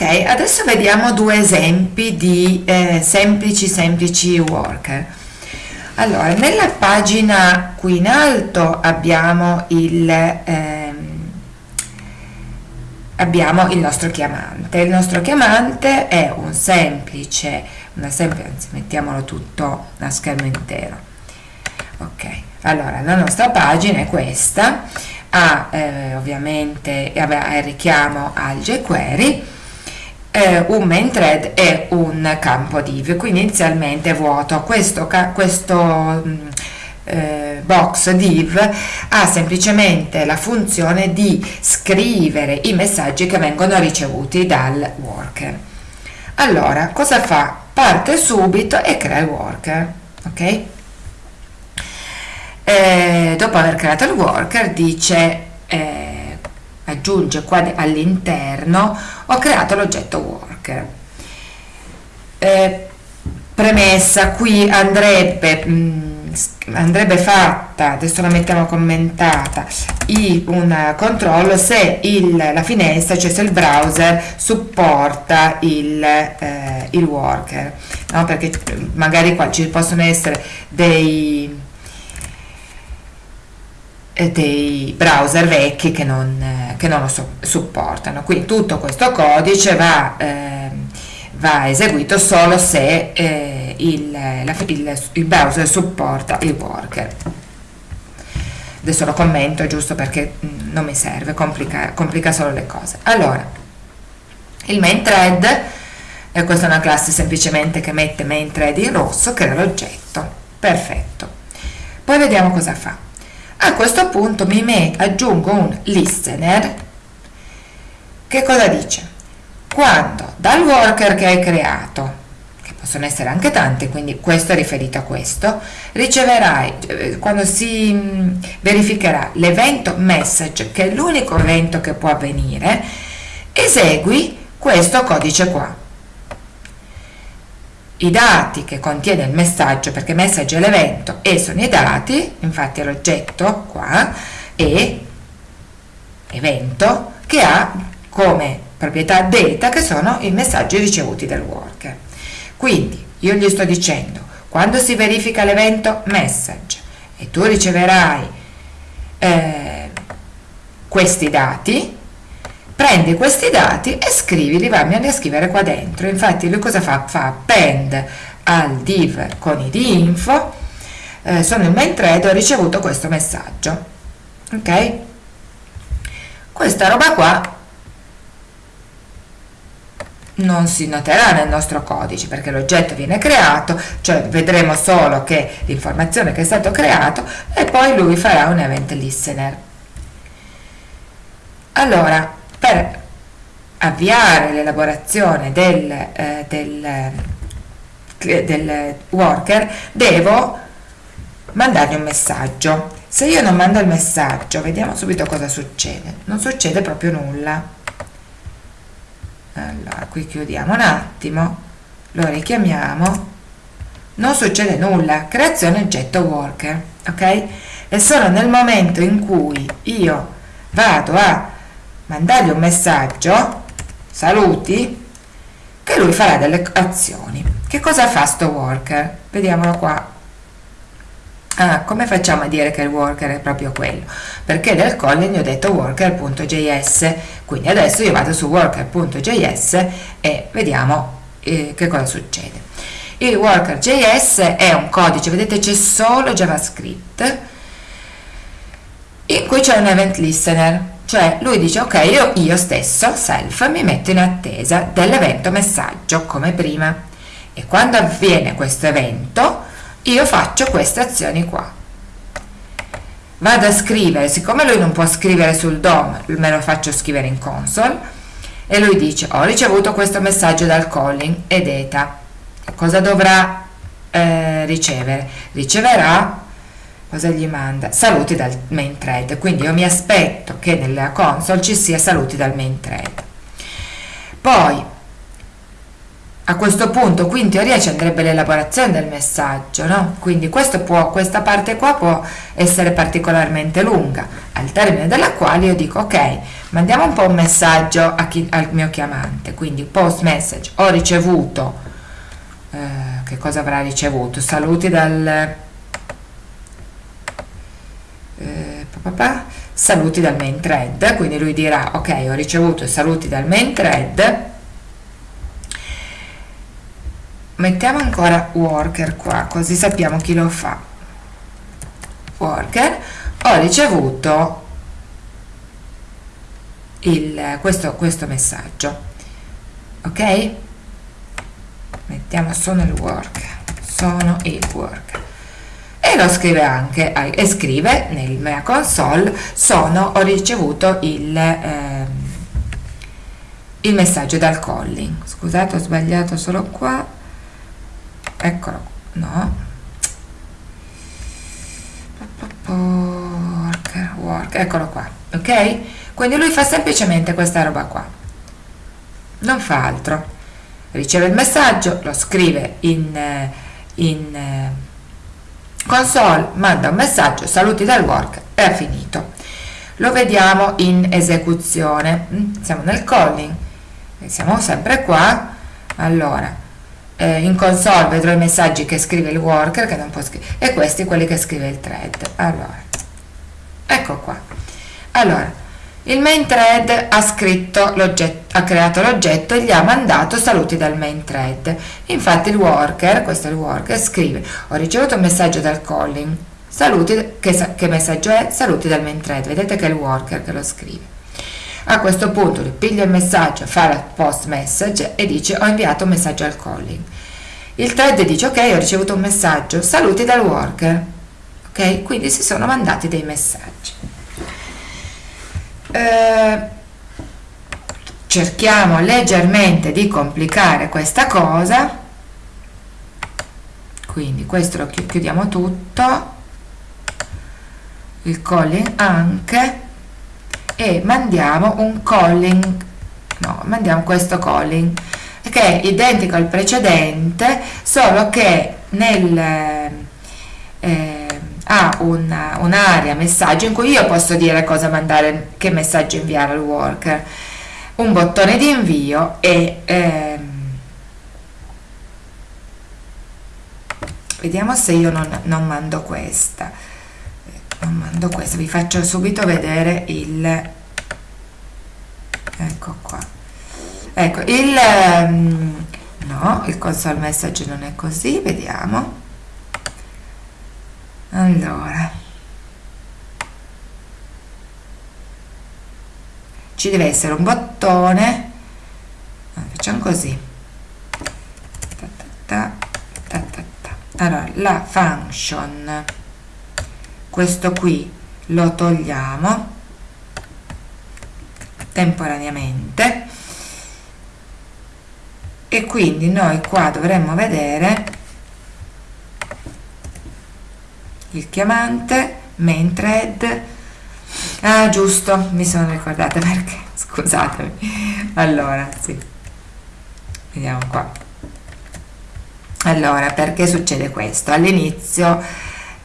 ok adesso vediamo due esempi di eh, semplici semplici worker. Allora nella pagina qui in alto abbiamo il ehm, abbiamo il nostro chiamante. Il nostro chiamante è un semplice una semplice anzi mettiamolo tutto a schermo intero. Ok allora la nostra pagina è questa. Ha eh, ovviamente il richiamo al jQuery eh, un main thread e un campo div. Quindi inizialmente vuoto questo, questo mm, eh, box div ha semplicemente la funzione di scrivere i messaggi che vengono ricevuti dal worker. Allora cosa fa? Parte subito e crea il worker ok? Eh, dopo aver creato il worker dice eh, aggiunge qua all'interno ho creato l'oggetto worker eh, premessa qui andrebbe mh, mm, andrebbe fatta adesso la mettiamo commentata i, un controllo se il, la finestra cioè se il browser supporta il, eh, il worker no? perché magari qua ci possono essere dei dei browser vecchi che non, che non lo so, supportano. Quindi tutto questo codice va, eh, va eseguito solo se eh, il, la, il, il, browser supporta il worker. Adesso lo commento giusto perché mm, non mi serve, complica, complica solo le cose. Allora, il main thread, eh, questa è una classe semplicemente che mette main thread in rosso, crea l'oggetto. Perfetto. Poi vediamo cosa fa a questo punto mi aggiungo un listener che cosa dice? Quando dal worker che hai creato, che possono essere anche tanti, quindi questo è riferito a questo, riceverai, eh, quando si mm, verificherà l'evento message, che è l'unico evento che può avvenire, esegui questo codice qua i dati che contiene il messaggio, perché message è l'evento e sono i dati, infatti è l'oggetto qua, e evento che ha come proprietà data che sono i messaggi ricevuti dal worker. Quindi io gli sto dicendo, quando si verifica l'evento message e tu riceverai eh, questi dati, prendi questi dati e scrivili, vammeli a scrivere qua dentro. Infatti lui cosa fa? Fa append al div con id info, eh, sono il main thread, ho ricevuto questo messaggio. Ok? Questa roba qua non si noterà nel nostro codice perché l'oggetto viene creato, cioè vedremo solo che l'informazione che è stato creato e poi lui farà un event listener. Allora, per avviare l'elaborazione del, eh, del, eh, del worker devo mandargli un messaggio. Se io non mando il messaggio vediamo subito cosa succede. Non succede proprio nulla. Allora qui chiudiamo un attimo. Lo richiamiamo. Non succede nulla. Creazione oggetto worker ok? È solo nel momento in cui io vado a mandargli un messaggio saluti che lui farà delle azioni. Che cosa fa sto worker? Vediamolo qua. Ah, come facciamo a dire che il worker è proprio quello? Perché del calling ho detto worker.js quindi adesso io vado su worker.js e vediamo eh, che cosa succede. Il worker.js è un codice vedete c'è solo javascript. In cui c'è un event listener cioè lui dice ok io, io stesso self mi metto in attesa dell'evento messaggio come prima. E quando avviene questo evento io faccio queste azioni qua. Vado a scrivere siccome lui non può scrivere sul DOM me lo faccio scrivere in console e lui dice ho ricevuto questo messaggio dal calling ed eta. Cosa dovrà eh, ricevere? Riceverà cosa gli manda? Saluti dal main thread, quindi io mi aspetto che nella console ci sia saluti dal main thread. Poi a questo punto qui in teoria ci andrebbe l'elaborazione del messaggio, no? Quindi può, questa parte qua può essere particolarmente lunga, al termine della quale io dico ok, mandiamo un po' un messaggio chi, al mio chiamante, quindi post message, ho ricevuto, eh, che cosa avrà ricevuto? Saluti dal... Eh, papà, saluti dal main thread, quindi lui dirà ok ho ricevuto i saluti dal main thread, mettiamo ancora worker qua così sappiamo chi lo fa. Worker. Ho ricevuto il, questo, questo messaggio. Ok? Mettiamo sono il worker. Sono il worker e lo scrive anche e scrive nel mia console sono ho ricevuto il eh, il messaggio dal calling scusate ho sbagliato solo qua. Eccolo no. Work, work, eccolo qua ok? Quindi lui fa semplicemente questa roba qua. Non fa altro. Riceve il messaggio lo scrive in, in console manda un messaggio saluti dal work e ha finito. Lo vediamo in esecuzione. Mm, siamo nel calling. Siamo sempre qua. Allora eh, in console vedrò i messaggi che scrive il worker che non può scrivere e questi quelli che scrive il thread. Allora ecco qua. Allora il main thread ha scritto ha creato l'oggetto e gli ha mandato saluti dal main thread. Infatti il worker questo è il worker scrive ho ricevuto un messaggio dal calling. Saluti che, che messaggio è? Saluti dal main thread. Vedete che è il worker che lo scrive. A questo punto ripiglia il messaggio, fa la post message e dice ho inviato un messaggio al calling. Il thread dice ok ho ricevuto un messaggio, saluti dal worker. Ok, quindi si sono mandati dei messaggi. Eh, cerchiamo leggermente di complicare questa cosa. Quindi questo lo chiudiamo tutto. Il calling anche e mandiamo un calling no mandiamo questo calling che è identico al precedente solo che nel eh, ha un'area un messaggio in cui io posso dire cosa mandare che messaggio inviare al worker. Un bottone di invio e ehm, vediamo se io non, non mando questa. Non mando questo vi faccio subito vedere il ecco qua. Ecco il um, no il console message non è così vediamo allora. Ci deve essere un bottone. Facciamo così. Allora la function. Questo qui lo togliamo temporaneamente. E quindi noi qua dovremmo vedere il chiamante main thread ah giusto mi sono ricordata perché? Scusatemi. Allora sì. Vediamo qua. Allora perché succede questo? All'inizio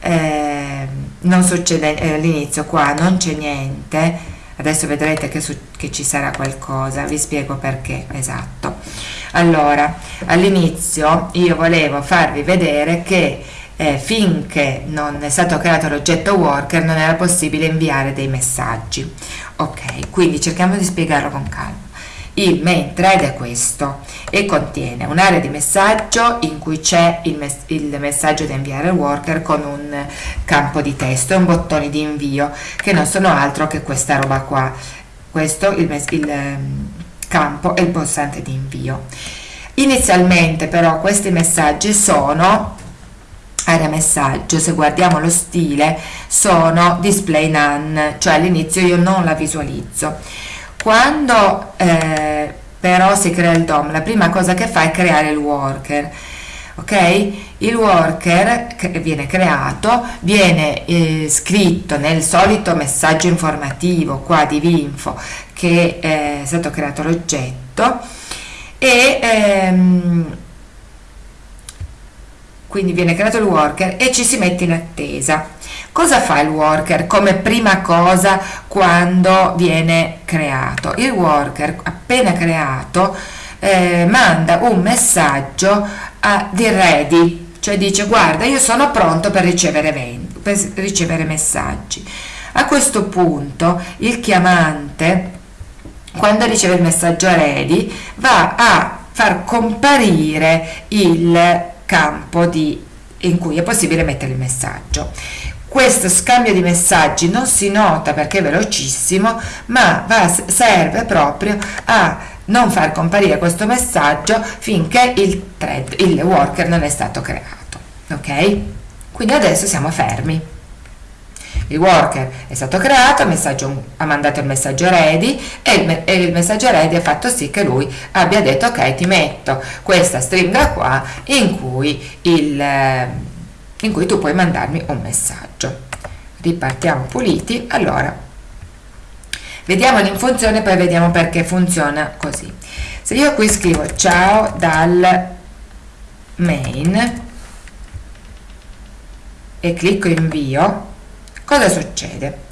eh, non succede eh, all'inizio qua non c'è niente. Adesso vedrete che, che, ci sarà qualcosa. Vi spiego perché esatto. Allora all'inizio io volevo farvi vedere che eh, finché non è stato creato l'oggetto worker non era possibile inviare dei messaggi. Ok quindi cerchiamo di spiegarlo con calma. Il main thread è questo e contiene un'area di messaggio in cui c'è il, mes il, messaggio da inviare al worker con un campo di testo e un bottone di invio che non sono altro che questa roba qua. Questo il, il um, campo e il pulsante di invio. Inizialmente però questi messaggi sono area messaggio se guardiamo lo stile sono display none cioè all'inizio io non la visualizzo quando eh, però si crea il DOM, la prima cosa che fa è creare il worker. Ok? Il worker che viene creato viene eh, scritto nel solito messaggio informativo qua di Vinfo che è stato creato l'oggetto e ehm, quindi viene creato il worker e ci si mette in attesa. Cosa fa il worker come prima cosa quando viene creato? Il worker appena creato eh, manda un messaggio a, di ready, cioè dice guarda io sono pronto per ricevere, per ricevere messaggi. A questo punto il chiamante quando riceve il messaggio ready va a far comparire il campo di, in cui è possibile mettere il messaggio. Questo scambio di messaggi non si nota perché è velocissimo ma va, serve proprio a non far comparire questo messaggio finché il thread, il worker non è stato creato ok? Quindi adesso siamo fermi il worker è stato creato ha mandato il messaggio ready e il, e il, messaggio ready ha fatto sì che lui abbia detto ok ti metto questa stringa qua in cui, il, in cui tu puoi mandarmi un messaggio. Ripartiamo puliti allora. Vediamolo in funzione poi vediamo perché funziona così. Se io qui scrivo ciao dal main e clicco invio cosa succede?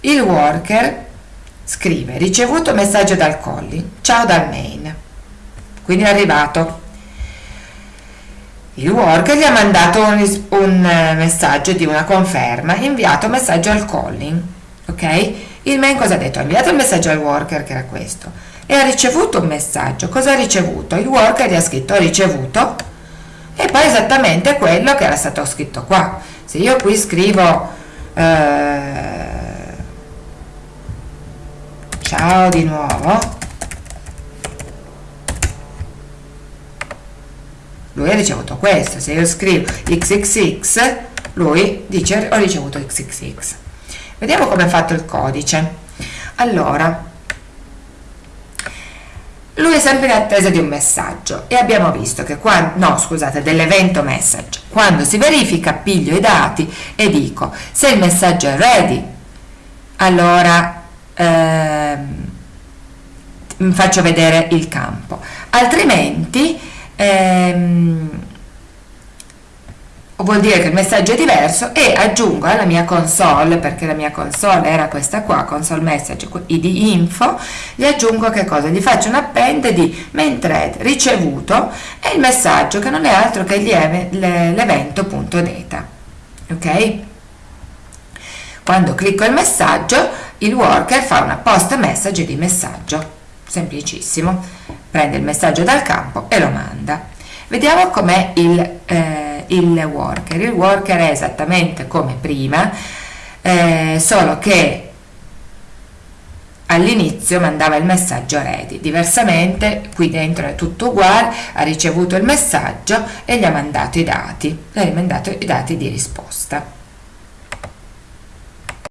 Il worker scrive ricevuto messaggio dal calling, ciao dal main, quindi è arrivato. Il worker gli ha mandato un, un eh, messaggio di una conferma, inviato messaggio al calling, ok? Il main cosa ha detto? Ha inviato il messaggio al worker che era questo e ha ricevuto un messaggio. Cosa ha ricevuto? Il worker gli ha scritto ricevuto e poi esattamente quello che era stato scritto qua. Se io qui scrivo eh, ciao di nuovo. Lui ha ricevuto questo se io scrivo xxx lui dice ho ricevuto xxx vediamo come è fatto il codice. Allora lui è sempre in attesa di un messaggio e abbiamo visto che quando, no scusate, dell'evento message, quando si verifica piglio i dati e dico se il messaggio è ready, allora ehm, faccio vedere il campo, altrimenti ehm, vuol dire che il messaggio è diverso e aggiungo alla mia console perché la mia console era questa qua console message id info gli aggiungo che cosa? Gli faccio un append di main thread ricevuto e il messaggio che non è altro che l'evento.data ok? Quando clicco il messaggio il worker fa una post message di messaggio semplicissimo. Prende il messaggio dal campo e lo manda. Vediamo com'è il eh, il worker. Il worker è esattamente come prima, eh, solo che all'inizio mandava il messaggio ready, diversamente qui dentro è tutto uguale, ha ricevuto il messaggio e gli ha mandato i dati, gli ha mandato i dati di risposta.